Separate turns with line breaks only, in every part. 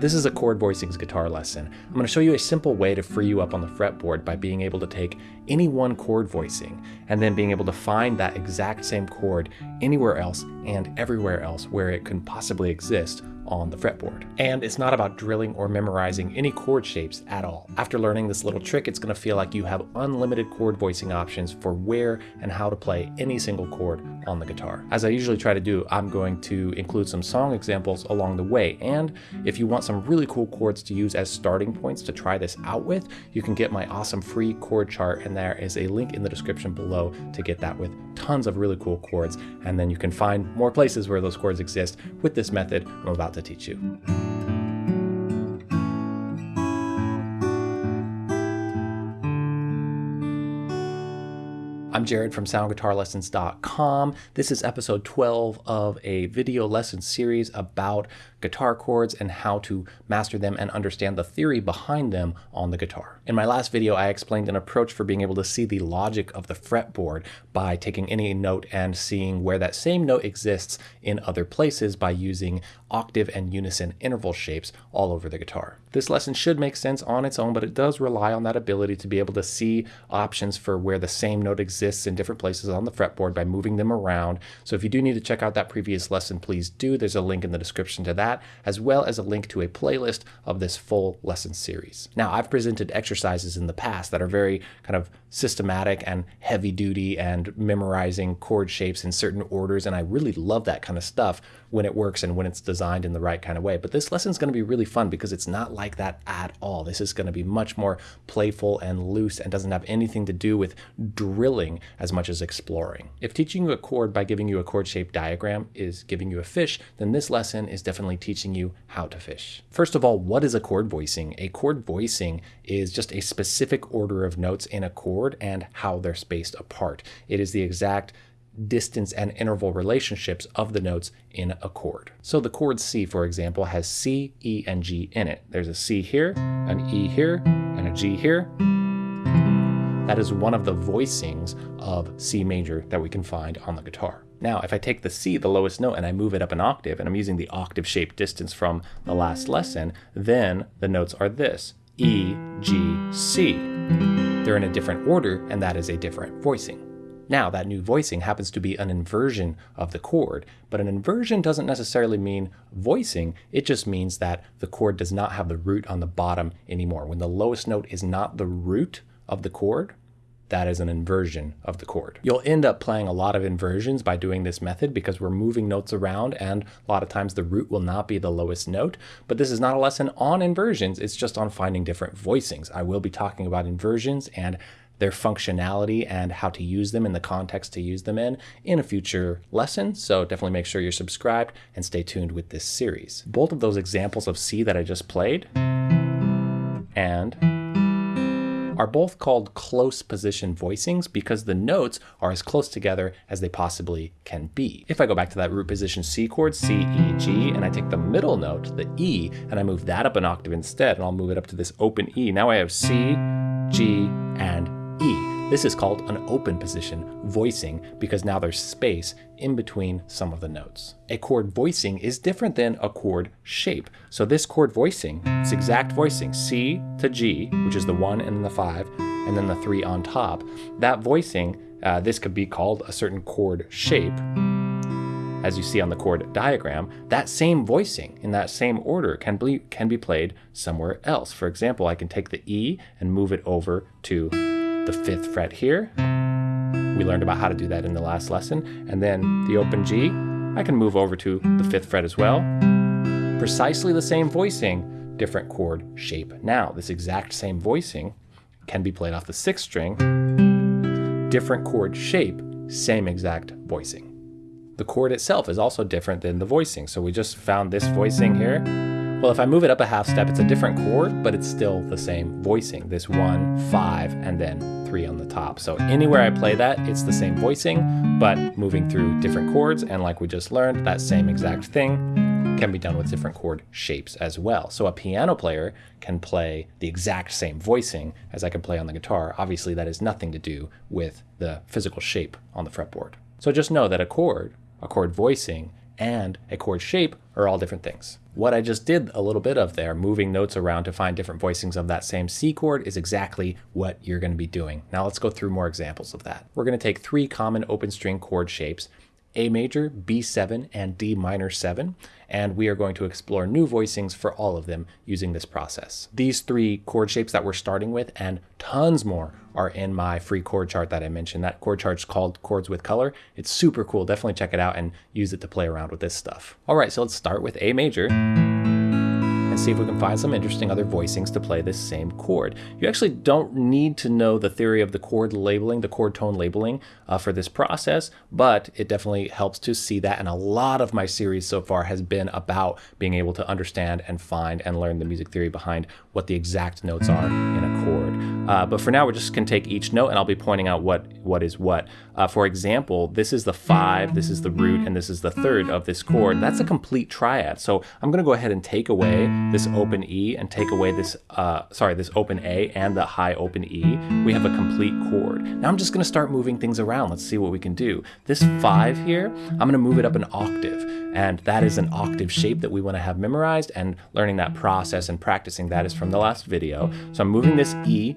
This is a chord voicings guitar lesson. I'm going to show you a simple way to free you up on the fretboard by being able to take any one chord voicing and then being able to find that exact same chord anywhere else and everywhere else where it can possibly exist on the fretboard. And it's not about drilling or memorizing any chord shapes at all. After learning this little trick, it's going to feel like you have unlimited chord voicing options for where and how to play any single chord on the guitar. As I usually try to do, I'm going to include some song examples along the way. And if you want some really cool chords to use as starting points to try this out with, you can get my awesome free chord chart and there is a link in the description below to get that with tons of really cool chords. And then you can find more places where those chords exist with this method I'm about to teach you. I'm Jared from soundguitarlessons.com. This is episode 12 of a video lesson series about guitar chords and how to master them and understand the theory behind them on the guitar. In my last video, I explained an approach for being able to see the logic of the fretboard by taking any note and seeing where that same note exists in other places by using octave and unison interval shapes all over the guitar. This lesson should make sense on its own, but it does rely on that ability to be able to see options for where the same note exists in different places on the fretboard by moving them around. So if you do need to check out that previous lesson, please do. There's a link in the description to that as well as a link to a playlist of this full lesson series. Now, I've presented exercises in the past that are very kind of systematic and heavy duty and memorizing chord shapes in certain orders, and I really love that kind of stuff when it works and when it's designed in the right kind of way. But this lesson is going to be really fun because it's not like that at all. This is going to be much more playful and loose and doesn't have anything to do with drilling as much as exploring. If teaching you a chord by giving you a chord-shaped diagram is giving you a fish, then this lesson is definitely teaching you how to fish. First of all, what is a chord voicing? A chord voicing is just a specific order of notes in a chord and how they're spaced apart. It is the exact distance and interval relationships of the notes in a chord. So the chord C, for example, has C, E, and G in it. There's a C here, an E here, and a G here. That is one of the voicings of C major that we can find on the guitar. Now, if I take the C, the lowest note, and I move it up an octave, and I'm using the octave shape distance from the last lesson, then the notes are this, E, G, C. They're in a different order, and that is a different voicing. Now, that new voicing happens to be an inversion of the chord, but an inversion doesn't necessarily mean voicing, it just means that the chord does not have the root on the bottom anymore. When the lowest note is not the root of the chord, that is an inversion of the chord. You'll end up playing a lot of inversions by doing this method because we're moving notes around and a lot of times the root will not be the lowest note, but this is not a lesson on inversions, it's just on finding different voicings. I will be talking about inversions and their functionality and how to use them in the context to use them in in a future lesson. So definitely make sure you're subscribed and stay tuned with this series. Both of those examples of C that I just played and are both called close position voicings because the notes are as close together as they possibly can be. If I go back to that root position C chord, C, E, G, and I take the middle note, the E, and I move that up an octave instead, and I'll move it up to this open E. Now I have C, G, and. This is called an open position voicing because now there's space in between some of the notes. A chord voicing is different than a chord shape. So this chord voicing, it's exact voicing, C to G, which is the one and the five, and then the three on top, that voicing, uh, this could be called a certain chord shape as you see on the chord diagram, that same voicing in that same order can be, can be played somewhere else. For example, I can take the E and move it over to the fifth fret here. We learned about how to do that in the last lesson. And then the open G, I can move over to the fifth fret as well. Precisely the same voicing, different chord shape. Now, this exact same voicing can be played off the sixth string, different chord shape, same exact voicing. The chord itself is also different than the voicing. So we just found this voicing here. Well, if I move it up a half step, it's a different chord, but it's still the same voicing. This one, five, and then three on the top. So anywhere I play that, it's the same voicing, but moving through different chords. And like we just learned, that same exact thing can be done with different chord shapes as well. So a piano player can play the exact same voicing as I can play on the guitar. Obviously, that has nothing to do with the physical shape on the fretboard. So just know that a chord, a chord voicing, and a chord shape are all different things. What I just did a little bit of there, moving notes around to find different voicings of that same C chord is exactly what you're going to be doing. Now let's go through more examples of that. We're going to take three common open string chord shapes a major, B7, and D minor 7, and we are going to explore new voicings for all of them using this process. These three chord shapes that we're starting with and tons more are in my free chord chart that I mentioned. That chord chart is called Chords with Color. It's super cool. Definitely check it out and use it to play around with this stuff. All right, so let's start with A major see if we can find some interesting other voicings to play this same chord. You actually don't need to know the theory of the chord labeling, the chord tone labeling uh, for this process, but it definitely helps to see that. And a lot of my series so far has been about being able to understand and find and learn the music theory behind what the exact notes are in a chord. Uh, but for now, we're just can take each note and I'll be pointing out what, what is what. Uh, for example, this is the five, this is the root, and this is the third of this chord. That's a complete triad. So I'm gonna go ahead and take away this open E and take away this, uh, sorry, this open A and the high open E. We have a complete chord. Now I'm just gonna start moving things around. Let's see what we can do. This five here, I'm gonna move it up an octave. And that is an octave shape that we wanna have memorized and learning that process and practicing that is from the last video. So I'm moving this E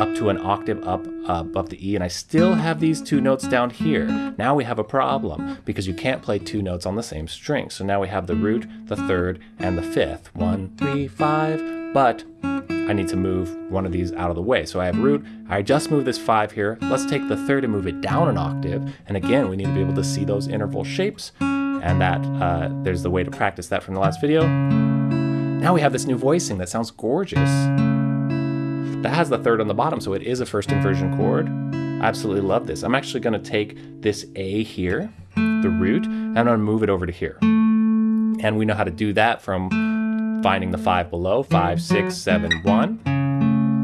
up to an octave up uh, above the E and I still have these two notes down here. Now we have a problem because you can't play two notes on the same string. So now we have the root, the third, and the fifth. One, three, five, but I need to move one of these out of the way. So I have root, I just moved this five here. Let's take the third and move it down an octave. And again, we need to be able to see those interval shapes and that uh, there's the way to practice that from the last video. Now we have this new voicing that sounds gorgeous. That has the third on the bottom, so it is a first inversion chord. I absolutely love this. I'm actually gonna take this A here, the root, and I'm gonna move it over to here. And we know how to do that from finding the five below, five, six, seven, one.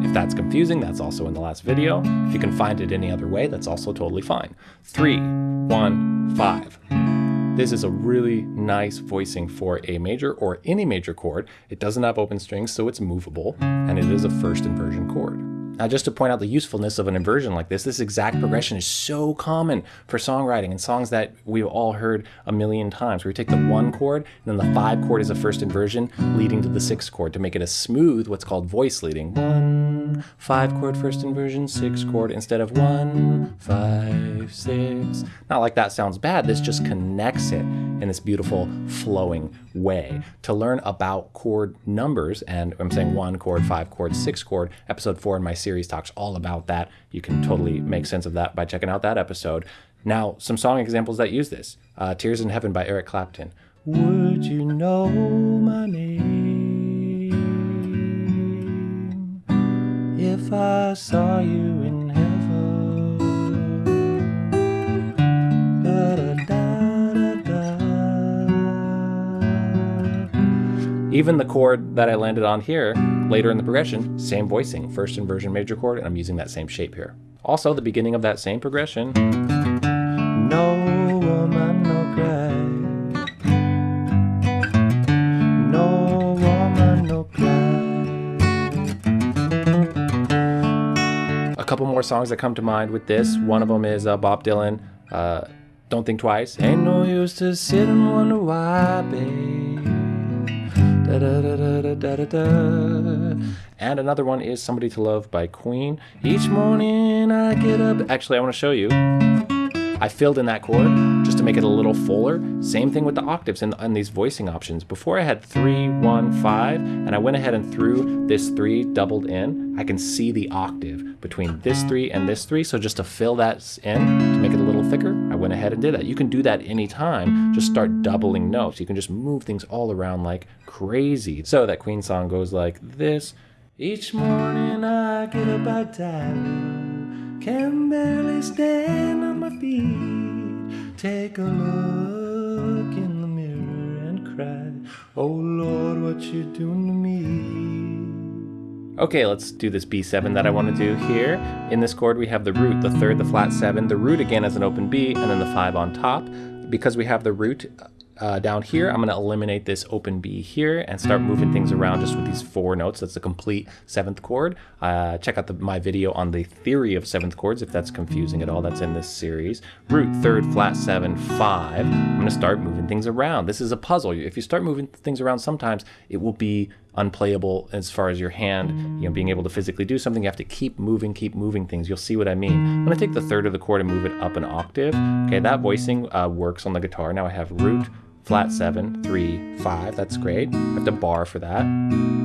If that's confusing, that's also in the last video. If you can find it any other way, that's also totally fine. Three, one, five. This is a really nice voicing for A major or any major chord. It doesn't have open strings, so it's movable, and it is a first inversion chord. Now, just to point out the usefulness of an inversion like this, this exact progression is so common for songwriting and songs that we've all heard a million times, where you take the one chord, and then the five chord is a first inversion leading to the six chord to make it a smooth, what's called voice leading. One, five chord first inversion, six chord instead of one, five, six. Not like that sounds bad, this just connects it in this beautiful flowing way. To learn about chord numbers, and I'm saying one chord, five chord, six chord, episode four in my series talks all about that. You can totally make sense of that by checking out that episode. Now, some song examples that use this. Uh, Tears in Heaven by Eric Clapton. Would you know my name if I saw you in Even the chord that I landed on here, later in the progression, same voicing, first inversion major chord, and I'm using that same shape here. Also, the beginning of that same progression, no woman, no cry. No woman, no cry. A couple more songs that come to mind with this. One of them is uh, Bob Dylan, uh, Don't Think Twice. Ain't no use to sit and wonder why, babe. And another one is Somebody to Love by Queen. Each morning I get up. Actually, I want to show you. I filled in that chord just to make it a little fuller. Same thing with the octaves and, and these voicing options. Before I had three, one, five, and I went ahead and threw this three doubled in, I can see the octave between this three and this three. So just to fill that in, to make it a little thicker, went ahead and did that. You can do that anytime. Just start doubling notes. You can just move things all around like crazy. So that Queen song goes like this. Each morning I get up at time, can barely stand on my feet. Take a look in the mirror and cry, Oh Lord, what you doing to me? Okay, let's do this B7 that I want to do here. In this chord, we have the root, the third, the flat seven, the root again as an open B, and then the five on top. Because we have the root uh, down here, I'm going to eliminate this open B here and start moving things around just with these four notes. That's a complete seventh chord. Uh, check out the, my video on the theory of seventh chords if that's confusing at all. That's in this series. Root, third, flat, seven, five. I'm going to start moving things around. This is a puzzle. If you start moving things around sometimes, it will be unplayable as far as your hand, you know, being able to physically do something. You have to keep moving, keep moving things. You'll see what I mean. I'm going to take the third of the chord and move it up an octave. Okay, that voicing uh, works on the guitar. Now I have root, flat seven, three, five. That's great. I have to bar for that.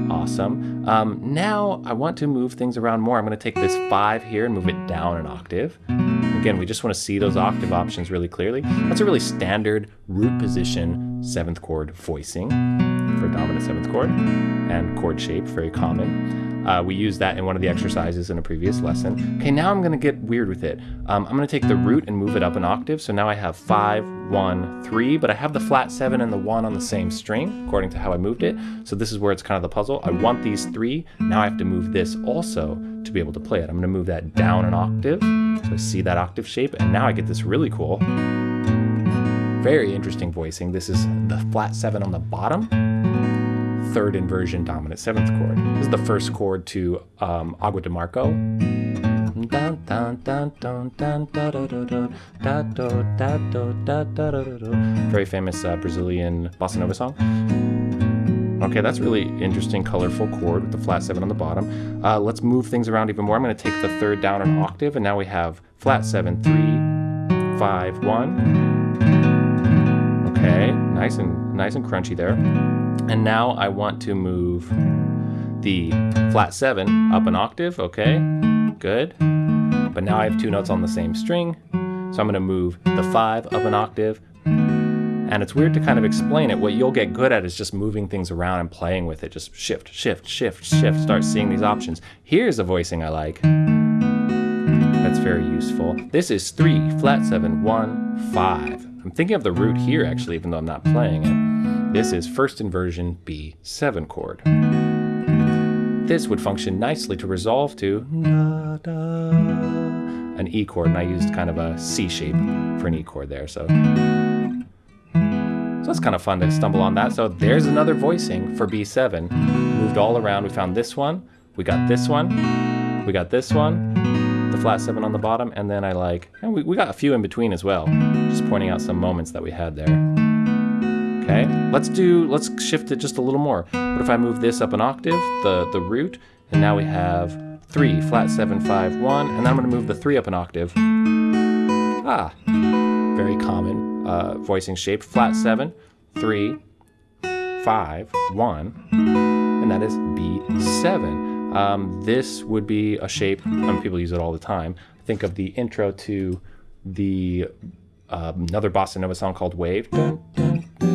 Awesome. Um, now I want to move things around more. I'm going to take this five here and move it down an octave. Again, we just want to see those octave options really clearly. That's a really standard root position seventh chord voicing for dominant seventh chord and chord shape, very common. Uh, we used that in one of the exercises in a previous lesson. Okay, now I'm gonna get weird with it. Um, I'm gonna take the root and move it up an octave. So now I have five, one, three, but I have the flat seven and the one on the same string, according to how I moved it. So this is where it's kind of the puzzle. I want these three. Now I have to move this also to be able to play it. I'm gonna move that down an octave. So I see that octave shape, and now I get this really cool, very interesting voicing. This is the flat seven on the bottom third inversion dominant seventh chord. This is the first chord to um, Agua de Marco. Very famous uh, Brazilian bossa nova song. Okay, that's really interesting, colorful chord with the flat seven on the bottom. Uh, let's move things around even more. I'm going to take the third down an octave, and now we have flat seven, three, five, one. Okay, nice and nice and crunchy there. And now I want to move the flat seven up an octave, okay, good. But now I have two notes on the same string, so I'm gonna move the five up an octave. And it's weird to kind of explain it. What you'll get good at is just moving things around and playing with it. Just shift, shift, shift, shift, start seeing these options. Here's a voicing I like. That's very useful. This is three, flat seven, one, five. I'm thinking of the root here actually, even though I'm not playing it. This is first inversion B7 chord. This would function nicely to resolve to an E chord, and I used kind of a C shape for an E chord there. So, so it's kind of fun to stumble on that. So there's another voicing for B7. Moved all around. We found this one. We got this one. We got this one. The flat seven on the bottom, and then I like, and we, we got a few in between as well. Just pointing out some moments that we had there. Okay, let's do, let's shift it just a little more. What if I move this up an octave, the, the root, and now we have three, flat seven, five, one, and then I'm gonna move the three up an octave. Ah, very common uh, voicing shape, flat seven, three, five, one, and that is B7. Um, this would be a shape, I mean, people use it all the time. Think of the intro to the uh, another bossa nova song called Wave. Dun, dun, dun,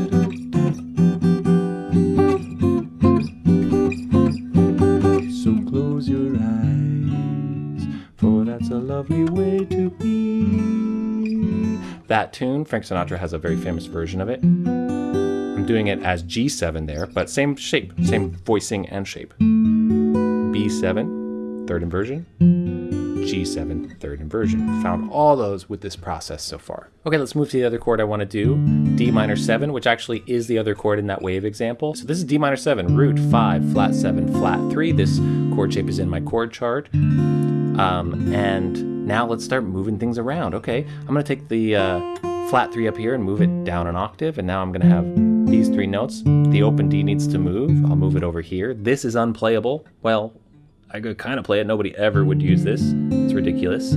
lovely way to be. That tune, Frank Sinatra has a very famous version of it. I'm doing it as G7 there, but same shape, same voicing and shape. B7, third inversion. G7 third inversion. Found all those with this process so far. Okay, let's move to the other chord I want to do, D minor 7, which actually is the other chord in that wave example. So this is D minor 7, root 5, flat 7, flat 3. This chord shape is in my chord chart. Um, and now let's start moving things around. Okay, I'm to take the uh, flat 3 up here and move it down an octave, and now I'm to have these three notes. The open D needs to move. I'll move it over here. This is unplayable. Well, I could kind of play it. Nobody ever would use this. It's ridiculous.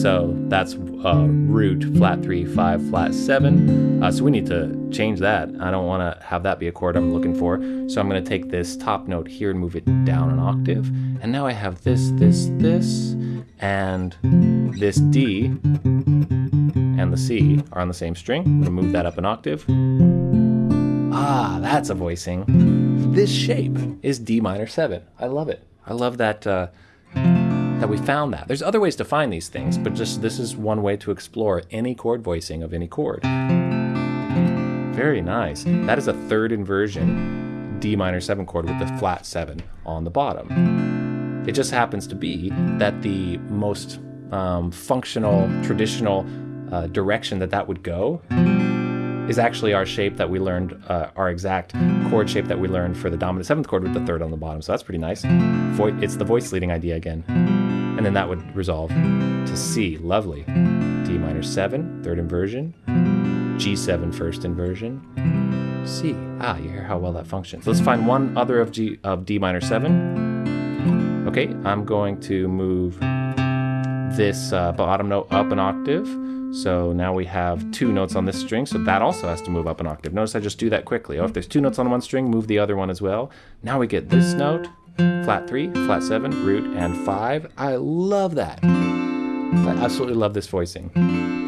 So that's uh, root, flat 3, 5, flat 7. Uh, so we need to change that. I don't want to have that be a chord I'm looking for. So I'm going to take this top note here and move it down an octave. And now I have this, this, this, and this D and the C are on the same string. I'm to move that up an octave. Ah, that's a voicing. This shape is D minor 7. I love it. I love that uh, that we found that. There's other ways to find these things, but just this is one way to explore any chord voicing of any chord. Very nice. That is a third inversion D minor 7 chord with the flat 7 on the bottom. It just happens to be that the most um, functional, traditional uh, direction that that would go is actually our shape that we learned, uh, our exact chord shape that we learned for the dominant seventh chord with the third on the bottom. So that's pretty nice. Vo it's the voice leading idea again. And then that would resolve to C. Lovely. D minor seven, third inversion. G7, first inversion. C. Ah, you hear how well that functions. Let's find one other of G of D minor 7. Okay, I'm going to move this uh, bottom note up an octave. So now we have two notes on this string, so that also has to move up an octave. Notice I just do that quickly. Oh, if there's two notes on one string, move the other one as well. Now we get this note, flat three, flat seven, root, and five. I love that. I absolutely love this voicing.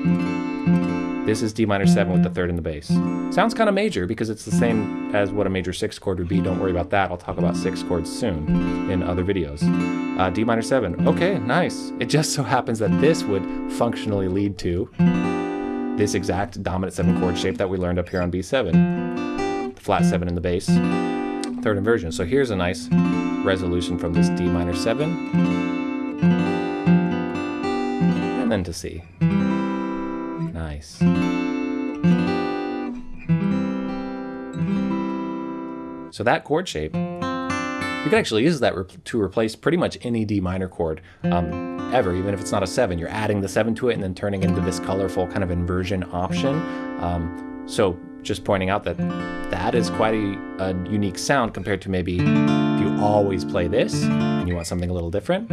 This is D minor 7 with the third in the bass. Sounds kind of major because it's the same as what a major 6 chord would be. Don't worry about that. I'll talk about 6 chords soon in other videos. Uh, D minor 7. Okay, nice. It just so happens that this would functionally lead to this exact dominant 7 chord shape that we learned up here on B7. The flat 7 in the bass, third inversion. So here's a nice resolution from this D minor 7. And then to C. Nice. So that chord shape, you can actually use that re to replace pretty much any D minor chord um, ever, even if it's not a 7. You're adding the 7 to it and then turning into this colorful kind of inversion option. Um, so just pointing out that that is quite a, a unique sound compared to maybe if you always play this and you want something a little different,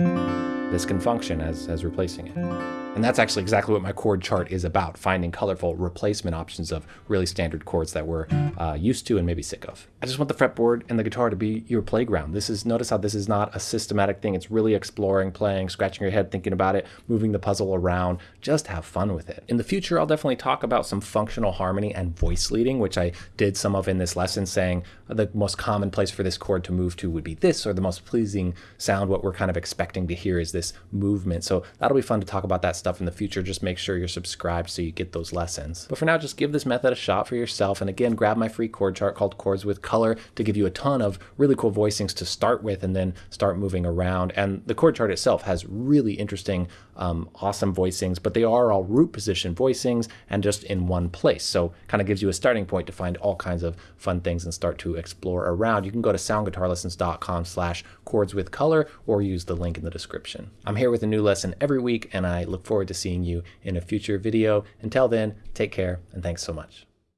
this can function as, as replacing it. And that's actually exactly what my chord chart is about, finding colorful replacement options of really standard chords that we're uh, used to and maybe sick of. I just want the fretboard and the guitar to be your playground. This is, notice how this is not a systematic thing. It's really exploring, playing, scratching your head, thinking about it, moving the puzzle around. Just have fun with it. In the future, I'll definitely talk about some functional harmony and voice leading, which I did some of in this lesson, saying the most common place for this chord to move to would be this, or the most pleasing sound, what we're kind of expecting to hear is this movement. So that'll be fun to talk about that stuff stuff in the future, just make sure you're subscribed so you get those lessons. But for now, just give this method a shot for yourself. And again, grab my free chord chart called Chords with Color to give you a ton of really cool voicings to start with and then start moving around. And the chord chart itself has really interesting, um, awesome voicings, but they are all root position voicings and just in one place. So kind of gives you a starting point to find all kinds of fun things and start to explore around. You can go to soundguitarlessons.com slash chords with color or use the link in the description. I'm here with a new lesson every week and I look forward forward to seeing you in a future video. Until then, take care and thanks so much.